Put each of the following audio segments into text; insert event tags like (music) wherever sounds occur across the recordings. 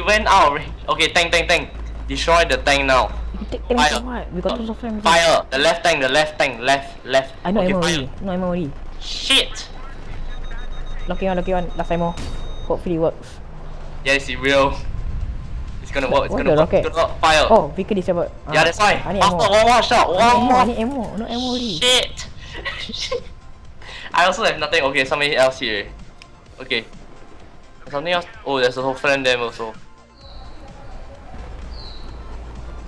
he went out. Okay, tank, tank, tank. Destroy the tank now. Take tank Fire. what? We got two SOFLAM. Fire. The left tank, the left tank, left, left. I know okay, ammo already. No ammo already. Shit. Lucky one, lucky one. Last ammo. Hopefully it works. Yes, it will. It's gonna work. It's gonna work. It's gonna work. Fire. Oh, vehicle disabled. Yeah, that's why. After one more shot, one ammo. I more. need ammo. No ammo already. Shit. (laughs) I also have nothing. Okay, somebody else here. Okay. Something else. Oh, there's a whole friend there also.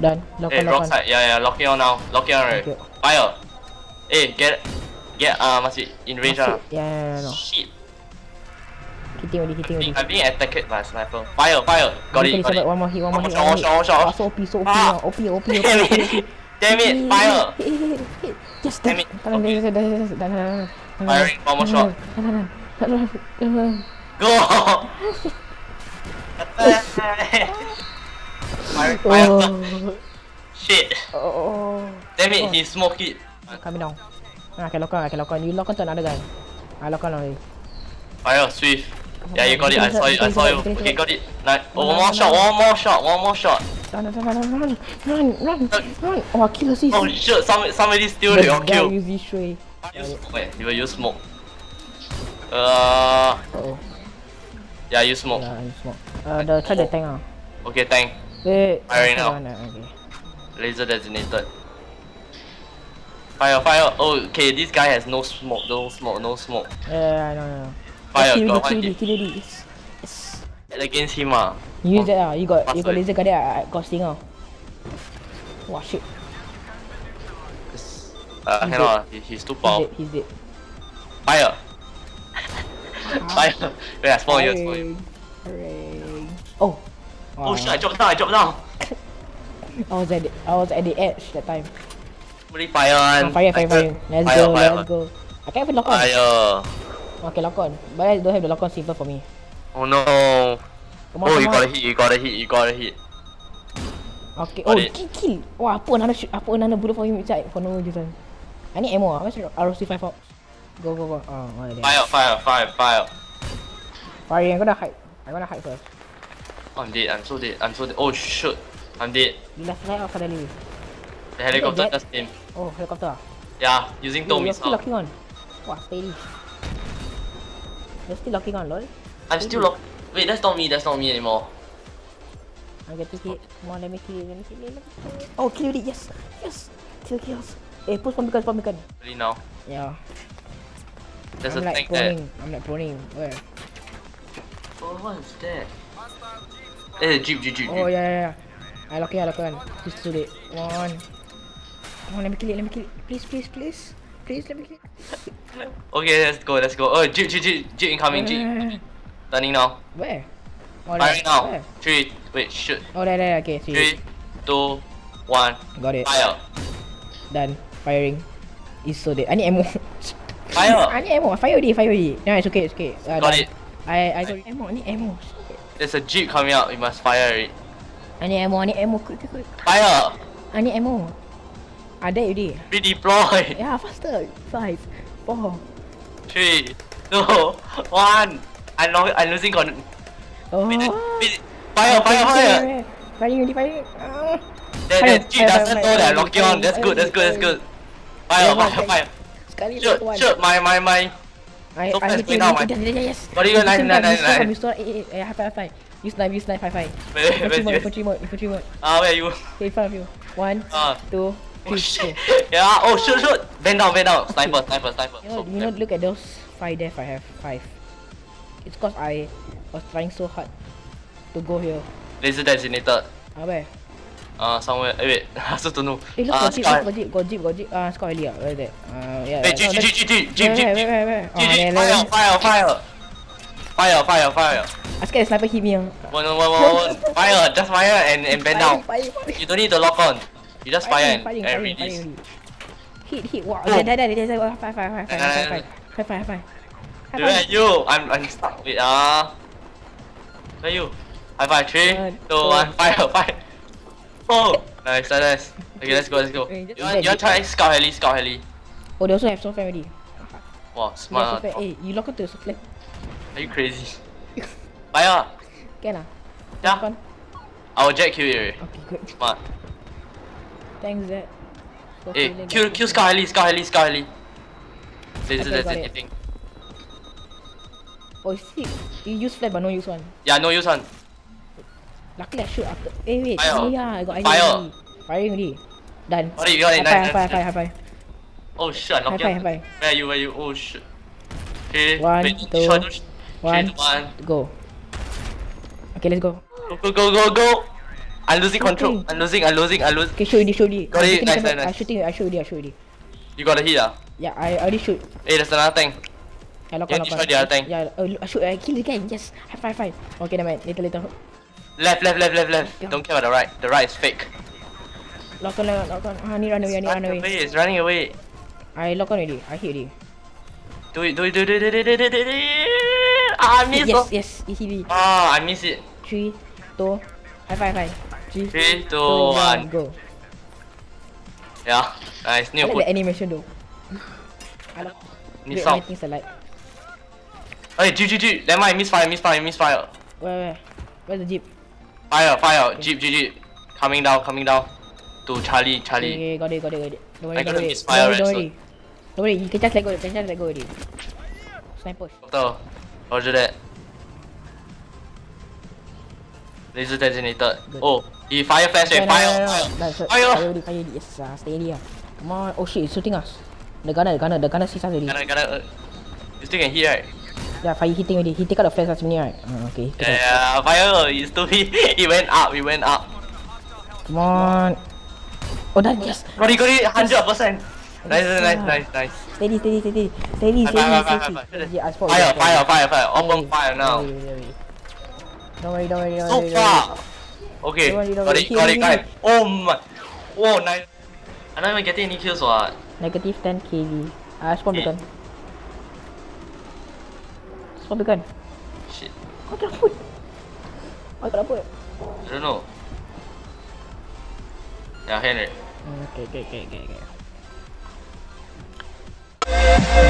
Done. Lock Hey, on, lock side. Yeah, yeah. Lock on now. Lock on right. Okay. Fire. Hey, get, get. Uh, must be in range. Ah. Yeah, yeah, yeah, no. Shit. Hitting already, hitting already. I'm being attacked by a sniper. Fire, fire. Got it, got it. One more hit, one more One hit, more one shot, more one shot, one hit. shot. Ah, so OP, so OP Ah. OP, OP, OP, Damn it. Fire. Yes, Damn it. Done, done, done, done, done, done. Firing, one more shot. Done, done, done, done, done, done. Go! (laughs) (laughs) fire, fire. Oh. (laughs) Shit. Oh. Damn it, he smoked it. Coming down. Ah, I can lock on, I can lock on. You lock on to another guy. I lock on already. Fire, swift. Yeah, you got it. I saw it. I saw you. Okay, got it. Nice. Oh, one more shot. One more shot. One more shot. Run, run, run, run, run, run, run. Oh, kill assist. Oh shit! Somebody, somebody steal your guy kill. use this shui. Use smoke. You will use smoke. Uh, Oh, yeah, use smoke. yeah, I smoke. Uh, the try the tank ah. Okay, tank. Wait. Firing oh, now. Okay. Laser designated. Fire, fire. Oh, okay. This guy has no smoke. No smoke. No smoke. Yeah, I know, I know. Fire. kill Got already, one kill kill. Yes. Yes. Against him ah. You use that ah. You got, you got laser guard there. I got stinger. Wow, shit. Uh, He's cannot. ah. He, he's too He's dead, he's dead. Fire. Fire. (laughs) Wait, I spawn you. I spawn you. Hooray. Oh. Oh shit! I dropped down. I dropped down. I was at the, I was at the edge that time. Somebody fire Ah, on. fire, fire, fire. Let's Fire, go, fire. let's go. I can't even lock on. Fire. Okay, lock on. But I don't have the lock on silver for me. Oh no. Come on, Oh, you come got a on. hit. You got a hit. You got a hit. Okay. Got Oh, it. kill, kill. Wah, apa another shoot, apa another bullet for him inside for no reason. I need ammo. ah. Where's the ROC5 Fox? Go, go, go. Oh, oh. Fire, fire, fire, fire. Fire, I'm gonna hide. I'm gonna hide first. I'm dead. I'm so dead. I'm so dead. Oh shoot. I'm dead. You left fly out suddenly. The helicopter just came. Oh, helicopter. ah. Yeah, using Yo, you're still locking on. Wah, steady. You're still locking on, lol. I'm still lock. Wait, that's not me. That's not me anymore. I'm getting hit. Come on, let me kill it. Let me kill it. Let me kill it. Oh, kill it. Yes. Yes. Kill kills. Eh, push from beacon, from beacon. Really now. Yeah. There's I'm a like tank there. I'm like proning. Where? Oh, what is that? Eh, jeep, jeep, jeep, Oh yeah, yeah, yeah. I lock it, I lock it. Just do it. One. On, let me kill it, let me kill it. Please, please, please. Please, let me kill it. Okay, let's go, let's go. Oh, jeep, jeep, jeep, jeep incoming, jeep. Turning now. Where? Oh, Firing now. Where? Three. Wait, shoot. Oh, there, there. Okay, see. Three, two, one. Got it. Fire. Done. Firing. It's so dead. I need ammo. Fire. (laughs) I need ammo. Fire already, fire already. No, it's okay, it's okay. Uh, Got done. it. I, I got ammo. I need ammo. There's a jeep coming out. We must fire it. I need ammo. I need ammo. Quick, quick, quick. Fire. I need ammo. I dead already. Redeploy. (laughs) Yeah, faster. Five, four. Three, two, (laughs) one. I'm, lo- I'm losing con. Oh. Wait, wait, Fire, fire, fire. Firing already, firing. Ah. That, that jeep doesn't fire, know that fire, locking on. That's good, that's good, that's good. Fire, fire, fire. fire. Shoot, shoot, my, my, my. I, So I hit wait you, now, you, yes, yes. What are you, nine, nine, nine, nine? use the- eh, eh, high five, high five. Use knife, use knife, high five. Where, Infantry mode, you? infantry mode, infantry mode. Ah, where are you? Okay, in front of you. One, Ah. two, Oh three, shit. go. (laughs) Yeah, oh shoot, shoot. Bend down, bend down. Sniper, sniper, sniper. You know, So, you know, look at those five death I have. Five. It's cause I was trying so hard to go here. Laser designated. Ah, where? Uh, somewhere. Eh, wait, (laughs) I also don't know. Eh, look, Ah, got jeep, look, got jeep, got jeep, got jeep. Ah, Scott Ellie, ah, where is that? Uh, yeah. Wait, no, jeep, jeep, that's- jeep, jeep, jeep, Where, jeep, where, jeep. where, where, where? Oh, Jeep, there, jeep, there, fire, there. fire, fire. Fire, fire, fire. I scared the sniper hit me. ah. One, one, one, one, one. (laughs) Fire, just fire and, and bend down. Fire, fire, fire. You don't need to lock on. You just fire and, firing, and firing, release. firing. Hit, hit, wow. Boom. There, there, there, there, there. Fire, fire, fire, fire, Nah, nah, fire, nah, fire, fire, fire, fire. Where are you? I'm, I'm stuck. Wait, ah. Where are you? High five, three, One, two, two. one, fire, fire. Oh, nice, nice. nice. Okay, let's go, let's go. You want, you want try scout heli, scout heli? Oh, they also have soft already. Wow, Yeah, smart. soft Hey, you lock onto the soft Are you crazy? Fire. Can ah? Yeah. Fun. Our jet kill area. Okay, good. Smart. Thanks, Zed. Killing kill kill. Scar Heli, Scar Heli, Scar Heli. Laser Okay, it. anything. Oh, see, you use flash but no use one. Yeah, no use one. Luckily I shoot after. Eh wait, Fire. oh yeah, I got idea Fire. already. Firing already. Done. Got it, High nice, five, high nice, five, high five. Oh shit, I knocked High you. five, high five. Where are you? Where are you? Oh shit. Okay. One, wait, two, shot, shot. One, one. go. Okay, let's go. Go go go go. I'm losing control. I'm losing. I'm losing. I'm losing. Okay, shoot already, shoot already. Got it, nice, seven- nice, I nice. shooting, I shoot already, I shoot already. You got a hit, ah. Yeah, I already shoot. Hey, there's another tank. I lock Yeah, on, lock destroy on. the other tank. Yeah, uh, I shoot, I kill the guy. Yes, high five, high five. Okay, never mind. Later, later. Left, left, left, left, left. Yeah. Don't care about the right. The right is fake. Lock on, lock on, lock on. Ah, I need run away, I need run away. away. It's running away. I lock on already. I hit already. Do it, do it, do it, do it, do it, do it, do it, do it. Ah, I missed. Yes, oh. yes, easily. Ah, I missed it. Three, two, high five, high. Three, Three, two, two, one. go. Yeah. Nice. I like good. the animation though. I like. Need Wait, sound. my things alike. Hey, G, G, G. Never mind. Misfire, misfire, misfire. Where, where? Where's the jeep? Fire, fire. Jeep, Jeep, Jeep. Coming down, coming down. To Charlie, Charlie. okay, got it, got it, got it. Don't worry, I don't worry. misfire Don't worry, don't right, worry. Don't worry, you can just let go, you can just let go already. Sniper. Doctor. Roger that. Laser designated. Oh, he fire flash. No, no, Fire, no, no, fire. no. That's it. Fire. Fire fire. Yes, uh, stay already. ah. Come on. Oh shit, it's shooting us. The gunner, the gunner, the gunner sees us already. Gonna, gonna. Uh, you still can hit, right? Yeah, fire hitting already. He take out the flash last minute, right? Uh, okay. out. Yeah, yeah, fire. He still he, (laughs) he went up. He went up. Come on. Oh, done. Yes. Got it, got it. Hundred percent. Nice, Yes, nice, nice, nice. Steady, steady, steady. Steady, steady, steady. Yeah, I spot Fire, fire, fire, fire. Open worry, fire now. Don't worry, don't worry. Don't worry, So far. Okay, worry, don't got it, got it. Oh my. Whoa, nice. I'm not even getting any kills, what? Negative 10 kg. Ah, spawn Yeah. beacon. Stop the gun. Shit. Kau tak put. Kau tak put. I don't know. Ya, Henry. Hmm, okay, okay, okay, okay. okay.